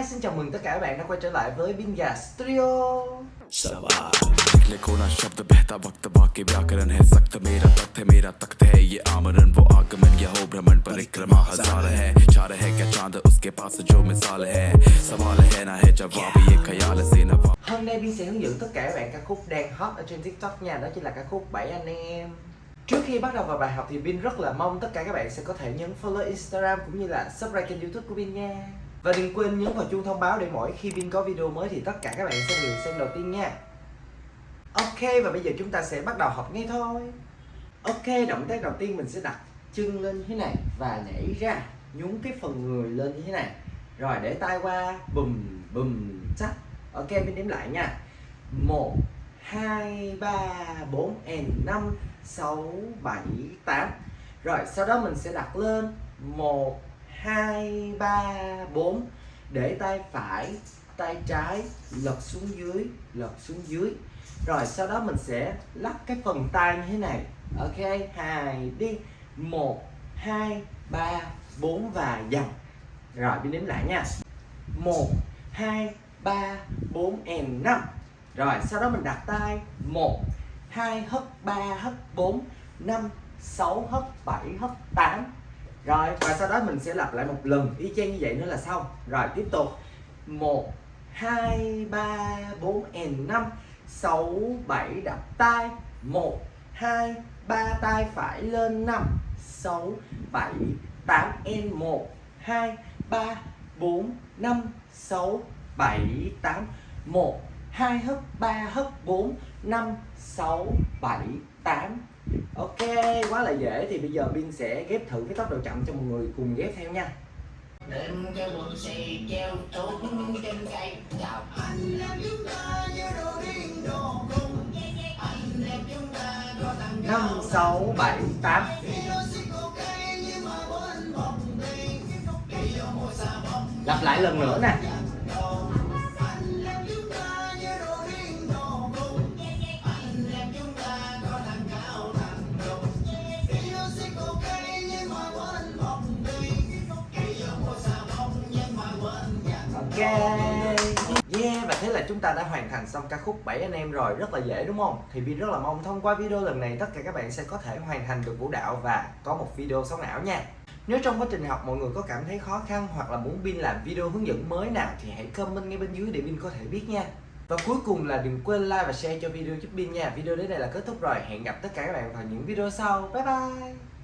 Hi, xin chào mừng tất cả các bạn đã quay trở lại với Binga Studio. Hôm nay Bin sẽ hướng dẫn tất cả các bạn các khúc đang hot ở trên TikTok nha Đó chính là các khúc bảy anh em. Trước khi bắt đầu vào bài học thì Bin rất là mong tất cả các bạn sẽ có thể nhấn follow Instagram cũng như là subscribe kênh youtube của Bin nha. Và đừng quên nhấn vào chuông thông báo để mỗi khi Vin có video mới thì tất cả các bạn sẽ được xem đầu tiên nha. Ok, và bây giờ chúng ta sẽ bắt đầu học ngay thôi. Ok, động tác đầu tiên mình sẽ đặt chân lên như thế này và nhảy ra, nhún cái phần người lên như thế này. Rồi, để tay qua, bùm bùm chắc ok mình đếm lại nha. Một, hai, ba, bốn, and năm, sáu, bảy, tám. Rồi, sau đó mình sẽ đặt lên một hai, ba, bốn. Để tay phải, tay trái lật xuống dưới, lật xuống dưới. Rồi sau đó mình sẽ lắc cái phần tay như thế này. Ok, hai, đi. Một, hai, ba, bốn và dần. Rồi đi đếm lại nha. Một, hai, ba, bốn, and năm. Rồi, sau đó mình đặt tay. Một, hai, hất ba, hất bốn. Năm, sáu, hất bảy, hất tám rồi, và sau đó mình sẽ lặp lại một lần. Y chang như vậy nữa là xong. Rồi, tiếp tục. Một, hai, ba, bốn, and năm. Sáu, bảy, đập tay. Một, hai, ba, tay phải lên năm. Sáu, bảy, tám, and một. Hai, ba, bốn, năm. Sáu, bảy, tám. Một, hai hấp ba hấp bốn, năm. Sáu, bảy, tám ok quá là dễ. Thì bây giờ Bin sẽ ghép thử cái tốc độ chậm cho mọi người cùng ghép theo nha. Lên cái quần xì treo trốn trên cây. Chào anh em chúng ta như đồ điên đồ cung anh em chúng ta có thằng năm sáu bảy tám. Lặp lại lần nữa nè Yeah, và thế là chúng ta đã hoàn thành xong ca khúc 7 anh em rồi, Rất là dễ, đúng không? Thì Vi rất là mong thông qua video lần này, tất cả các bạn sẽ có thể hoàn thành được vũ đạo và có một video sống ảo nha. Nếu trong quá trình học mọi người có cảm thấy khó khăn hoặc là muốn Bin làm video hướng dẫn mới nào thì hãy comment ngay bên dưới để Bin có thể biết nha. Và cuối cùng là đừng quên like và share cho video giúp Bin nha. Video đến đây là kết thúc rồi. Hẹn gặp tất cả các bạn vào những video sau. Bye bye!